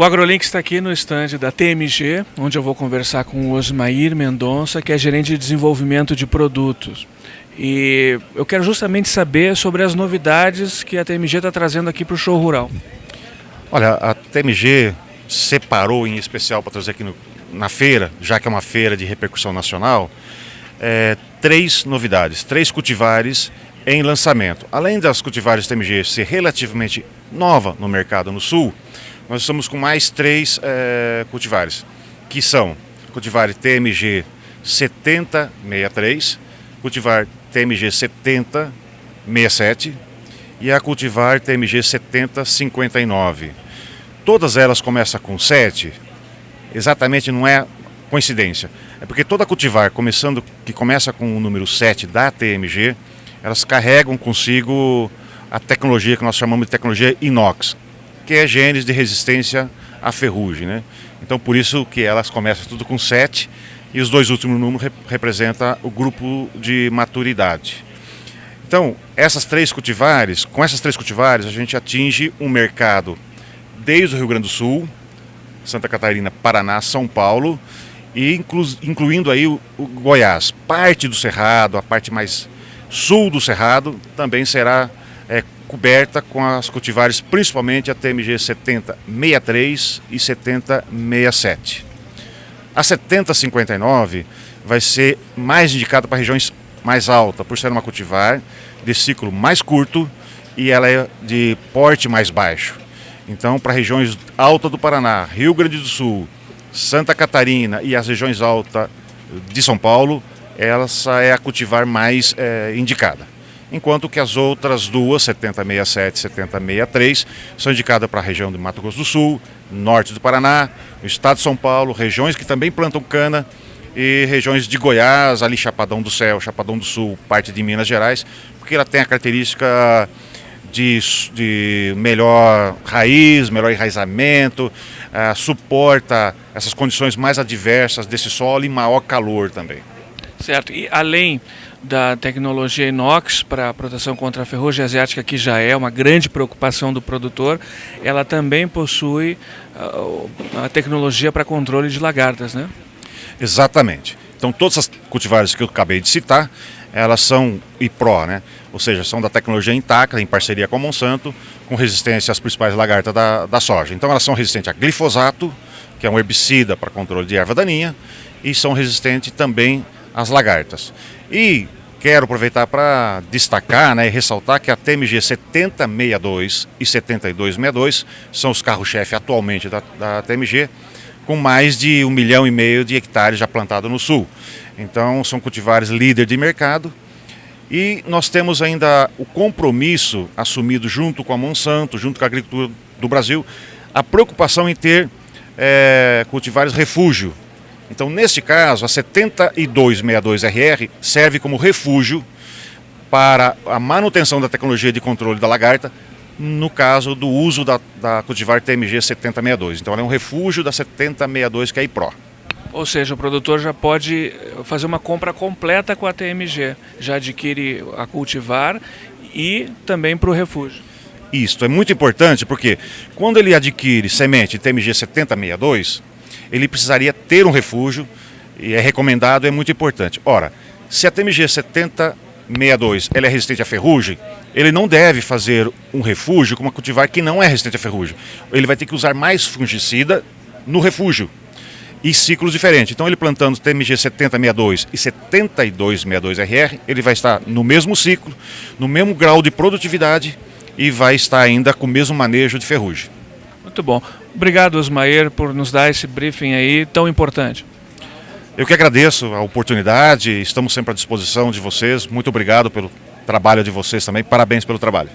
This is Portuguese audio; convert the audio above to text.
O AgroLink está aqui no estande da TMG, onde eu vou conversar com o Osmair Mendonça, que é gerente de desenvolvimento de produtos. E eu quero justamente saber sobre as novidades que a TMG está trazendo aqui para o show rural. Olha, a TMG separou em especial para trazer aqui no, na feira, já que é uma feira de repercussão nacional, é, três novidades, três cultivares em lançamento. Além das cultivares TMG ser relativamente nova no mercado no sul, nós estamos com mais três é, cultivares, que são cultivar TMG 7063, cultivar TMG 7067 e a cultivar TMG 7059. Todas elas começam com 7, exatamente não é coincidência. É porque toda cultivar começando que começa com o número 7 da TMG, elas carregam consigo a tecnologia que nós chamamos de tecnologia inox, que é genes de resistência à ferrugem. Né? Então por isso que elas começam tudo com 7 e os dois últimos números rep representam o grupo de maturidade. Então, essas três cultivares, com essas três cultivares, a gente atinge um mercado desde o Rio Grande do Sul, Santa Catarina, Paraná, São Paulo e inclu incluindo aí o, o Goiás. Parte do Cerrado, a parte mais sul do Cerrado, também será é, coberta com as cultivares, principalmente a TMG 7063 e 7067. A 7059 vai ser mais indicada para regiões mais altas, por ser uma cultivar de ciclo mais curto e ela é de porte mais baixo. Então, para regiões altas do Paraná, Rio Grande do Sul, Santa Catarina e as regiões altas de São Paulo, essa é a cultivar mais é, indicada enquanto que as outras duas, 7067 e 7063, são indicadas para a região de Mato Grosso do Sul, norte do Paraná, o estado de São Paulo, regiões que também plantam cana e regiões de Goiás, ali Chapadão do Céu, Chapadão do Sul, parte de Minas Gerais, porque ela tem a característica de, de melhor raiz, melhor enraizamento, uh, suporta essas condições mais adversas desse solo e maior calor também. Certo, e além da tecnologia inox para proteção contra a ferrugem asiática, que já é uma grande preocupação do produtor, ela também possui uh, a tecnologia para controle de lagartas, né? Exatamente. Então todas as cultivares que eu acabei de citar, elas são IPRO, né? ou seja, são da tecnologia intacta, em parceria com a Monsanto, com resistência às principais lagartas da, da soja. Então elas são resistentes a glifosato, que é um herbicida para controle de erva daninha, e são resistentes também às lagartas. E quero aproveitar para destacar né, e ressaltar que a TMG 7062 e 7262 são os carros-chefe atualmente da, da TMG, com mais de um milhão e meio de hectares já plantados no sul. Então são cultivares líder de mercado e nós temos ainda o compromisso assumido junto com a Monsanto, junto com a agricultura do Brasil, a preocupação em ter é, cultivares refúgio, então, neste caso, a 7262RR serve como refúgio para a manutenção da tecnologia de controle da lagarta, no caso do uso da, da cultivar TMG 7062. Então, ela é um refúgio da 7062, que é a IPRO. Ou seja, o produtor já pode fazer uma compra completa com a TMG, já adquire a cultivar e também para o refúgio. Isso, é muito importante porque quando ele adquire semente TMG 7062, ele precisaria ter um refúgio, e é recomendado, é muito importante. Ora, se a TMG 7062 ela é resistente à ferrugem, ele não deve fazer um refúgio com uma cultivar que não é resistente à ferrugem. Ele vai ter que usar mais fungicida no refúgio e ciclos diferentes. Então ele plantando TMG 7062 e 7262RR, ele vai estar no mesmo ciclo, no mesmo grau de produtividade e vai estar ainda com o mesmo manejo de ferrugem. Muito bom. Obrigado, Osmair, por nos dar esse briefing aí tão importante. Eu que agradeço a oportunidade, estamos sempre à disposição de vocês. Muito obrigado pelo trabalho de vocês também. Parabéns pelo trabalho.